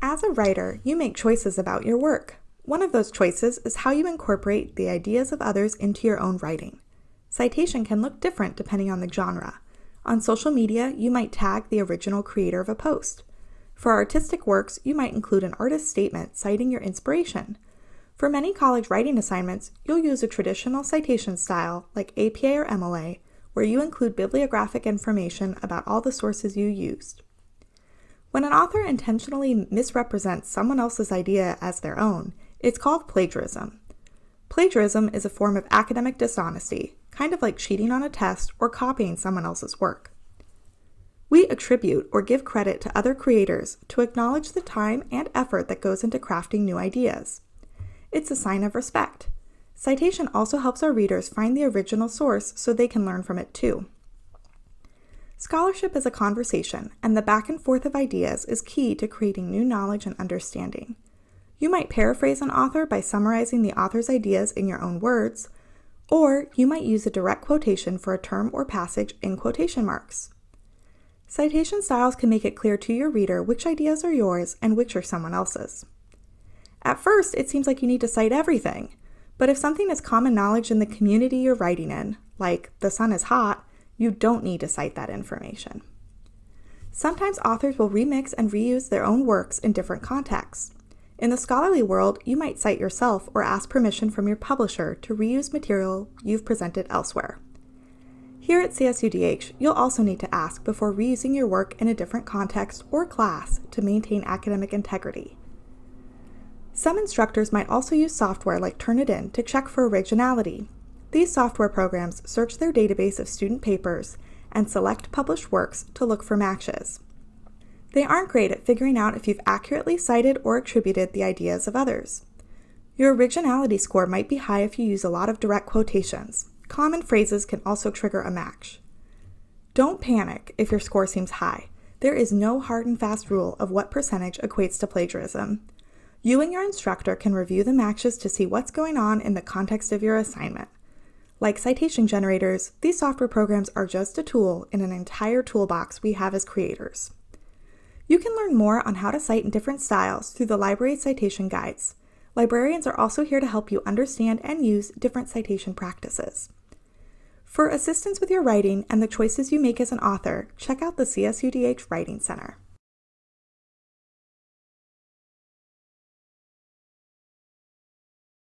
As a writer, you make choices about your work. One of those choices is how you incorporate the ideas of others into your own writing. Citation can look different depending on the genre. On social media, you might tag the original creator of a post. For artistic works, you might include an artist's statement citing your inspiration. For many college writing assignments, you'll use a traditional citation style like APA or MLA, where you include bibliographic information about all the sources you used. When an author intentionally misrepresents someone else's idea as their own, it's called plagiarism. Plagiarism is a form of academic dishonesty, kind of like cheating on a test or copying someone else's work. We attribute or give credit to other creators to acknowledge the time and effort that goes into crafting new ideas. It's a sign of respect. Citation also helps our readers find the original source so they can learn from it too. Scholarship is a conversation, and the back and forth of ideas is key to creating new knowledge and understanding. You might paraphrase an author by summarizing the author's ideas in your own words, or you might use a direct quotation for a term or passage in quotation marks. Citation styles can make it clear to your reader which ideas are yours and which are someone else's. At first, it seems like you need to cite everything, but if something is common knowledge in the community you're writing in, like the sun is hot, you don't need to cite that information. Sometimes authors will remix and reuse their own works in different contexts. In the scholarly world, you might cite yourself or ask permission from your publisher to reuse material you've presented elsewhere. Here at CSUDH, you'll also need to ask before reusing your work in a different context or class to maintain academic integrity. Some instructors might also use software like Turnitin to check for originality these software programs search their database of student papers and select published works to look for matches. They aren't great at figuring out if you've accurately cited or attributed the ideas of others. Your originality score might be high if you use a lot of direct quotations. Common phrases can also trigger a match. Don't panic if your score seems high. There is no hard and fast rule of what percentage equates to plagiarism. You and your instructor can review the matches to see what's going on in the context of your assignment. Like citation generators, these software programs are just a tool in an entire toolbox we have as creators. You can learn more on how to cite in different styles through the library citation guides. Librarians are also here to help you understand and use different citation practices. For assistance with your writing and the choices you make as an author, check out the CSUDH Writing Center.